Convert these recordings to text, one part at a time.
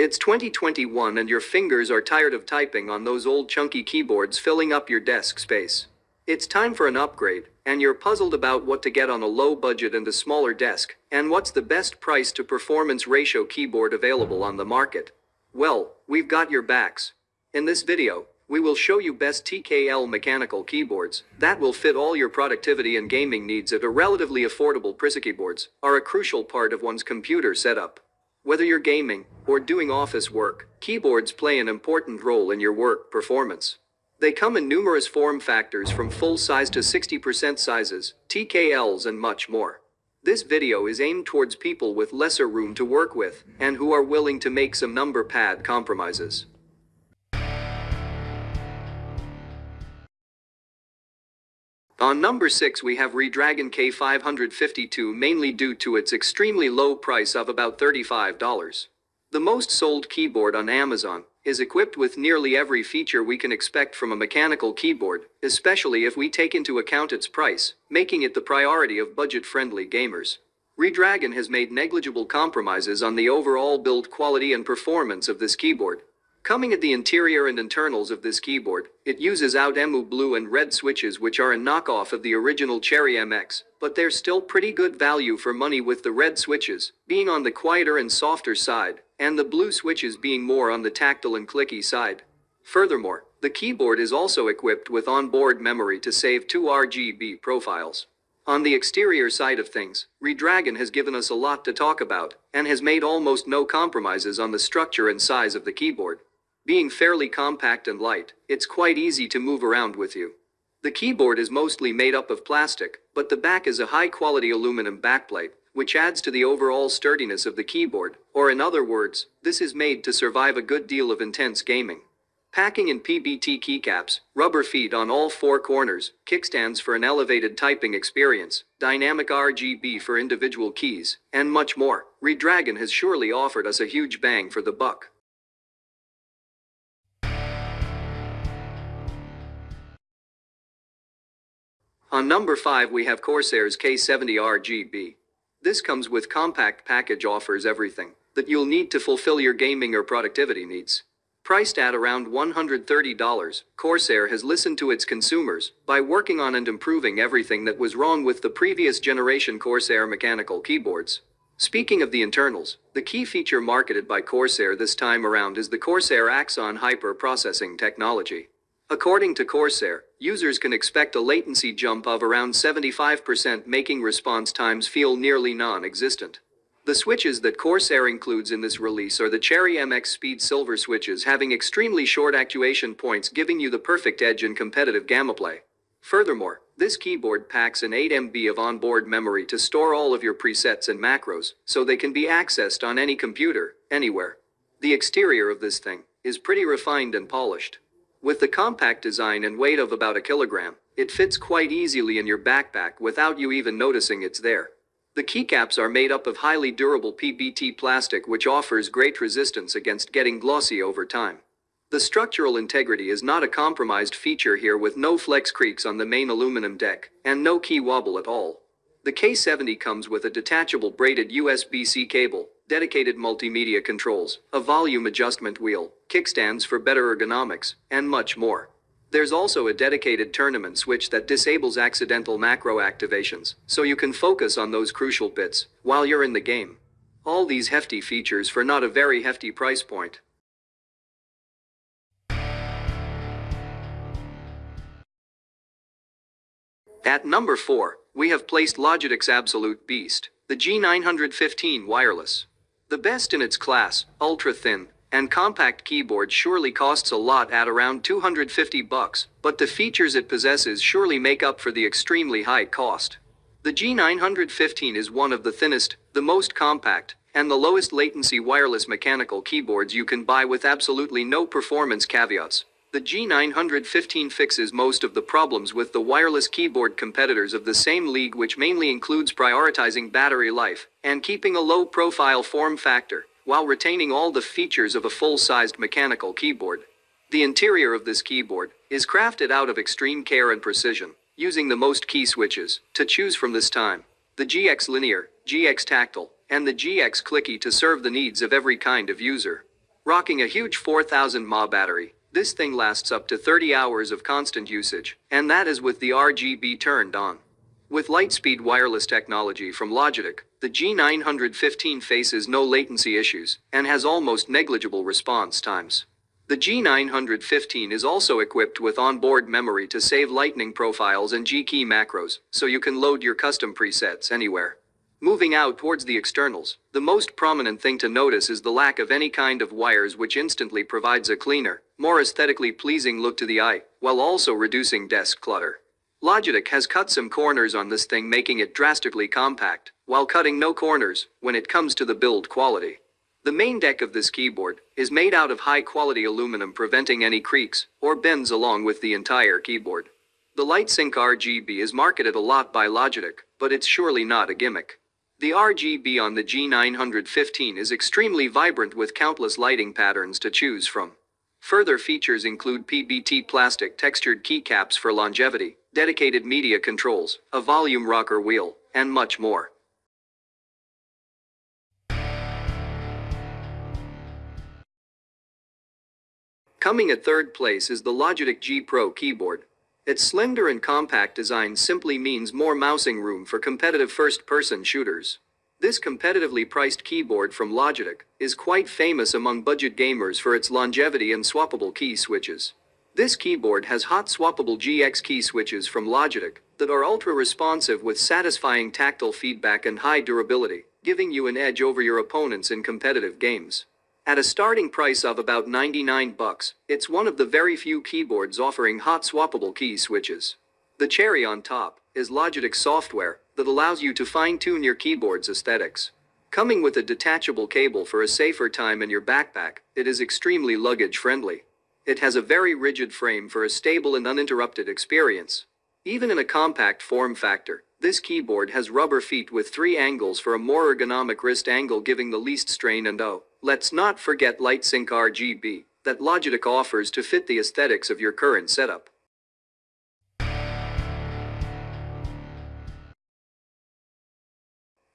It's 2021 and your fingers are tired of typing on those old chunky keyboards filling up your desk space. It's time for an upgrade, and you're puzzled about what to get on a low budget and a smaller desk, and what's the best price to performance ratio keyboard available on the market. Well, we've got your backs. In this video, we will show you best TKL mechanical keyboards that will fit all your productivity and gaming needs at a relatively affordable price. Keyboards are a crucial part of one's computer setup. Whether you're gaming or doing office work, keyboards play an important role in your work performance. They come in numerous form factors from full size to 60% sizes, TKLs and much more. This video is aimed towards people with lesser room to work with and who are willing to make some number pad compromises. On number 6 we have Redragon K552 mainly due to its extremely low price of about $35. The most sold keyboard on Amazon is equipped with nearly every feature we can expect from a mechanical keyboard, especially if we take into account its price, making it the priority of budget-friendly gamers. Redragon has made negligible compromises on the overall build quality and performance of this keyboard, Coming at the interior and internals of this keyboard, it uses Outemu blue and red switches which are a knockoff of the original Cherry MX, but they're still pretty good value for money with the red switches being on the quieter and softer side, and the blue switches being more on the tactile and clicky side. Furthermore, the keyboard is also equipped with onboard memory to save two RGB profiles. On the exterior side of things, Redragon has given us a lot to talk about, and has made almost no compromises on the structure and size of the keyboard. Being fairly compact and light, it's quite easy to move around with you. The keyboard is mostly made up of plastic, but the back is a high-quality aluminum backplate, which adds to the overall sturdiness of the keyboard, or in other words, this is made to survive a good deal of intense gaming. Packing in PBT keycaps, rubber feet on all four corners, kickstands for an elevated typing experience, dynamic RGB for individual keys, and much more, Redragon has surely offered us a huge bang for the buck. On number 5 we have Corsair's K70 RGB. This comes with compact package offers everything that you'll need to fulfill your gaming or productivity needs. Priced at around $130, Corsair has listened to its consumers by working on and improving everything that was wrong with the previous generation Corsair mechanical keyboards. Speaking of the internals, the key feature marketed by Corsair this time around is the Corsair Axon Hyper Processing technology. According to Corsair, users can expect a latency jump of around 75% making response times feel nearly non-existent. The switches that Corsair includes in this release are the Cherry MX Speed Silver switches having extremely short actuation points giving you the perfect edge in competitive gameplay. Furthermore, this keyboard packs an 8 MB of onboard memory to store all of your presets and macros, so they can be accessed on any computer, anywhere. The exterior of this thing is pretty refined and polished. With the compact design and weight of about a kilogram, it fits quite easily in your backpack without you even noticing it's there. The keycaps are made up of highly durable PBT plastic which offers great resistance against getting glossy over time. The structural integrity is not a compromised feature here with no flex creaks on the main aluminum deck, and no key wobble at all. The K70 comes with a detachable braided USB-C cable, dedicated multimedia controls, a volume adjustment wheel, kickstands for better ergonomics, and much more. There's also a dedicated tournament switch that disables accidental macro activations, so you can focus on those crucial bits while you're in the game. All these hefty features for not a very hefty price point. At number 4, we have placed Logitech's Absolute Beast, the G915 wireless. The best in its class, ultra-thin, and compact keyboard surely costs a lot at around 250 bucks, but the features it possesses surely make up for the extremely high cost. The G915 is one of the thinnest, the most compact, and the lowest latency wireless mechanical keyboards you can buy with absolutely no performance caveats. The G915 fixes most of the problems with the wireless keyboard competitors of the same league which mainly includes prioritizing battery life and keeping a low profile form factor while retaining all the features of a full-sized mechanical keyboard. The interior of this keyboard is crafted out of extreme care and precision, using the most key switches to choose from this time. The GX Linear, GX Tactile, and the GX Clicky to serve the needs of every kind of user. Rocking a huge 4000 mAh battery, this thing lasts up to 30 hours of constant usage, and that is with the RGB turned on. With Lightspeed wireless technology from Logitech, the G915 faces no latency issues and has almost negligible response times. The G915 is also equipped with onboard memory to save lightning profiles and G-key macros, so you can load your custom presets anywhere. Moving out towards the externals, the most prominent thing to notice is the lack of any kind of wires which instantly provides a cleaner, more aesthetically pleasing look to the eye, while also reducing desk clutter. Logitech has cut some corners on this thing making it drastically compact, while cutting no corners when it comes to the build quality. The main deck of this keyboard is made out of high quality aluminum preventing any creaks or bends along with the entire keyboard. The LightSync RGB is marketed a lot by Logitech, but it's surely not a gimmick. The RGB on the G915 is extremely vibrant with countless lighting patterns to choose from. Further features include PBT plastic textured keycaps for longevity, dedicated media controls, a volume rocker wheel, and much more. Coming at third place is the Logitech G Pro keyboard. Its slender and compact design simply means more mousing room for competitive first-person shooters. This competitively priced keyboard from Logitech is quite famous among budget gamers for its longevity and swappable key switches. This keyboard has hot swappable GX key switches from Logitech that are ultra responsive with satisfying tactile feedback and high durability, giving you an edge over your opponents in competitive games. At a starting price of about 99 bucks, it's one of the very few keyboards offering hot swappable key switches. The cherry on top is Logitech software that allows you to fine-tune your keyboard's aesthetics. Coming with a detachable cable for a safer time in your backpack, it is extremely luggage friendly. It has a very rigid frame for a stable and uninterrupted experience. Even in a compact form factor, this keyboard has rubber feet with three angles for a more ergonomic wrist angle giving the least strain and oh, let's not forget LightSync RGB that Logitech offers to fit the aesthetics of your current setup.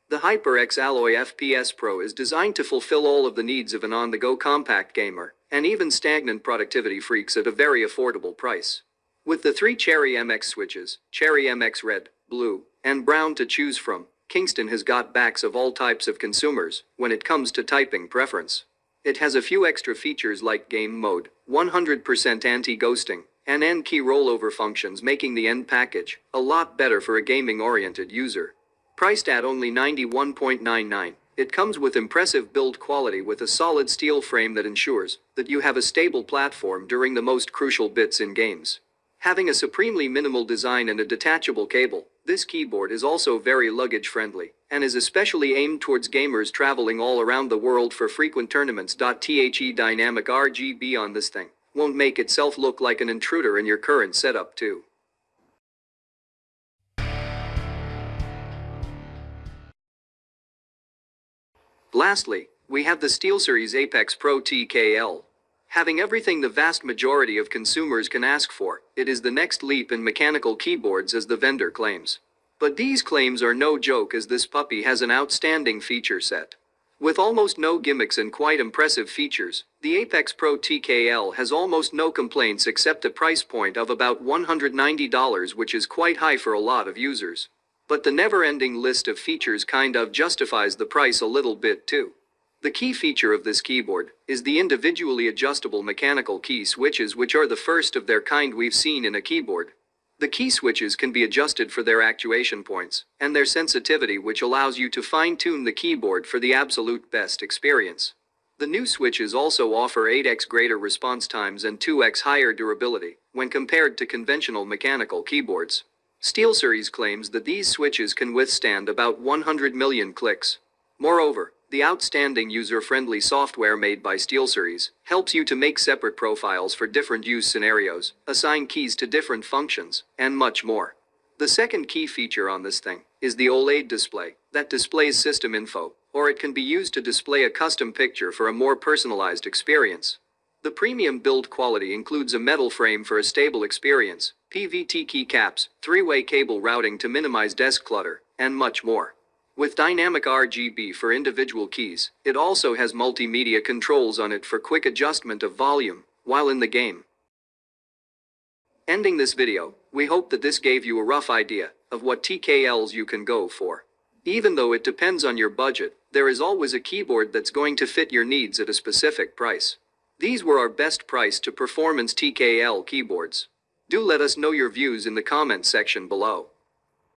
The HyperX Alloy FPS Pro is designed to fulfill all of the needs of an on-the-go compact gamer, and even stagnant productivity freaks at a very affordable price. With the three Cherry MX switches, Cherry MX Red, Blue, and Brown to choose from, Kingston has got backs of all types of consumers when it comes to typing preference. It has a few extra features like game mode, 100% anti-ghosting, and N-key rollover functions making the end package a lot better for a gaming-oriented user. Priced at only 91.99, it comes with impressive build quality with a solid steel frame that ensures that you have a stable platform during the most crucial bits in games. Having a supremely minimal design and a detachable cable, this keyboard is also very luggage friendly and is especially aimed towards gamers traveling all around the world for frequent tournaments. The dynamic RGB on this thing won't make itself look like an intruder in your current setup too. Lastly, we have the SteelSeries Apex Pro TKL. Having everything the vast majority of consumers can ask for, it is the next leap in mechanical keyboards as the vendor claims. But these claims are no joke as this puppy has an outstanding feature set. With almost no gimmicks and quite impressive features, the Apex Pro TKL has almost no complaints except a price point of about $190 which is quite high for a lot of users. But the never-ending list of features kind of justifies the price a little bit too. The key feature of this keyboard is the individually adjustable mechanical key switches which are the first of their kind we've seen in a keyboard. The key switches can be adjusted for their actuation points and their sensitivity which allows you to fine-tune the keyboard for the absolute best experience. The new switches also offer 8x greater response times and 2x higher durability when compared to conventional mechanical keyboards. SteelSeries claims that these switches can withstand about 100 million clicks. Moreover, the outstanding user-friendly software made by SteelSeries helps you to make separate profiles for different use scenarios, assign keys to different functions, and much more. The second key feature on this thing is the OLED display that displays system info, or it can be used to display a custom picture for a more personalized experience. The premium build quality includes a metal frame for a stable experience, PBT keycaps, three-way cable routing to minimize desk clutter, and much more. With dynamic RGB for individual keys, it also has multimedia controls on it for quick adjustment of volume while in the game. Ending this video, we hope that this gave you a rough idea of what TKLs you can go for. Even though it depends on your budget, there is always a keyboard that's going to fit your needs at a specific price. These were our best price to performance TKL keyboards. Do let us know your views in the comments section below.